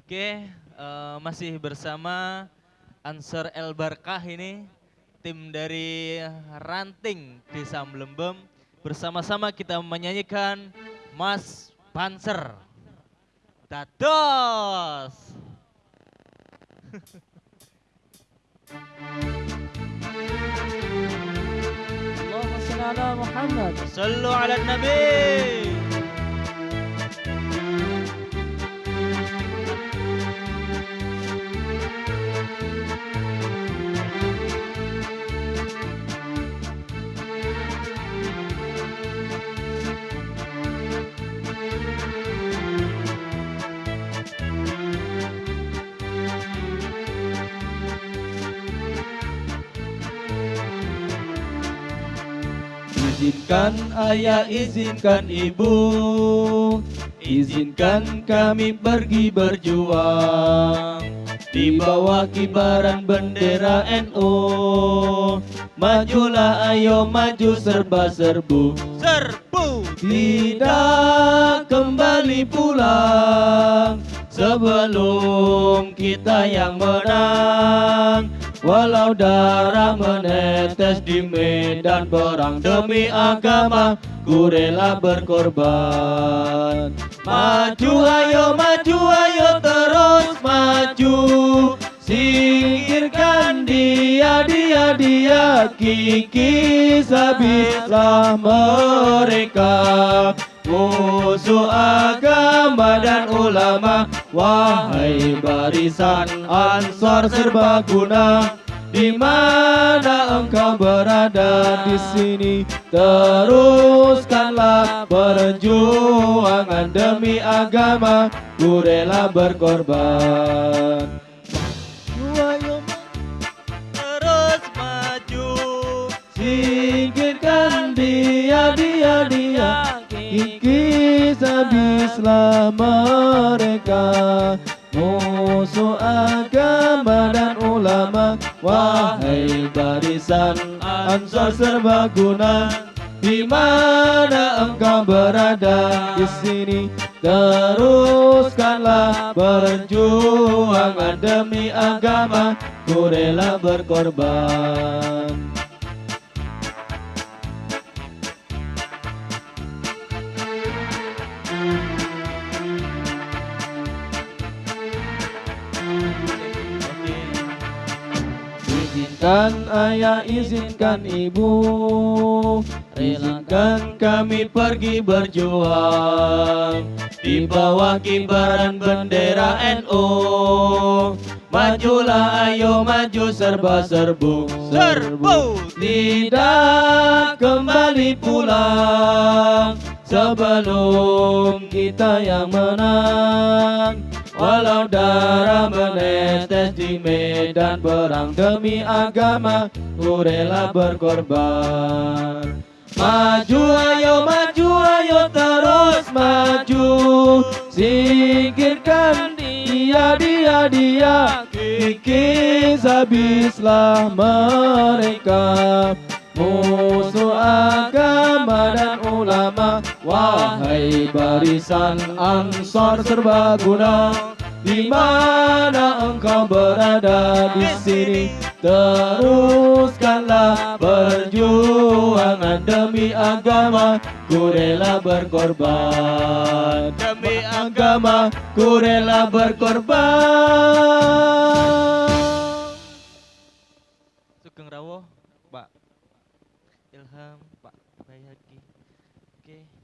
Oke, uh, masih bersama Ansar El Barkah ini, tim dari Ranting Desa Melembem. Bersama-sama kita menyanyikan Mas Panser. Dados! Allahumma salli ala Muhammad. Sallu ala Nabi. Izinkan ayah, izinkan ibu. Izinkan kami pergi berjuang. Di bawah kibaran bendera NU Majulah ayo maju serba serbu. Serbu. Tidak kembali pulang Sebelum kita yang menang Walau darah menetes di medan perang demi agama Ku rela berkorban. Maju ayo maju ayo terus maju. Singkirkan dia dia dia Kikis habislah mereka. Musuh agama dan ulama Wahai barisan ansor serbaguna di mana engkau berada? Di sini teruskanlah perjuangan demi agama. Ku rela berkorban habislah mereka. Musuh agama dan ulama. Wahai barisan ansor serbaguna di mana engkau berada? Di sini teruskanlah perjuangan demi agama. Ku rela berkorban Izinkan ayah, izinkan ibu Izinkan kami pergi berjuang. Di bawah kibaran bendera NU Majulah ayo maju serba serbu. Serbu. Tidak kembali pulang Sebelum kita yang menang Walau darah menetes di medan perang demi agama Ku rela berkorban. Maju ayo maju ayo terus maju. Singkirkan dia dia dia. Kikis habislah mereka. Musuh agama dan ulama Wahai barisan ansor serbaguna di mana engkau berada di sini? Teruskanlah perjuangan demi agama. Ku rela berkorban. Demi agama Ku rela berkorban. Sugeng Pak. Ilham, Pak Bayaki. Oke.